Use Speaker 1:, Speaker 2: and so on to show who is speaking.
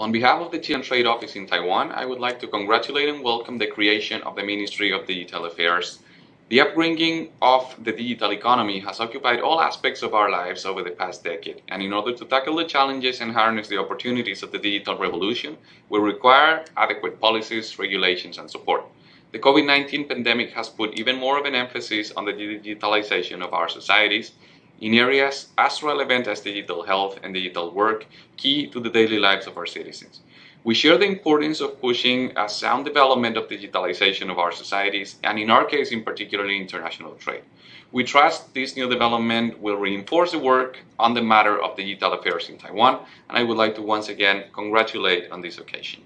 Speaker 1: On behalf of the Chilean Trade Office in Taiwan, I would like to congratulate and welcome the creation of the Ministry of Digital Affairs. The upbringing of the digital economy has occupied all aspects of our lives over the past decade, and in order to tackle the challenges and harness the opportunities of the digital revolution, we require adequate policies, regulations, and support. The COVID-19 pandemic has put even more of an emphasis on the digitalization of our societies in areas as relevant as digital health and digital work, key to the daily lives of our citizens. We share the importance of pushing a sound development of digitalization of our societies, and in our case, in particularly international trade. We trust this new development will reinforce the work on the matter of digital affairs in Taiwan, and I would like to once again congratulate on this occasion.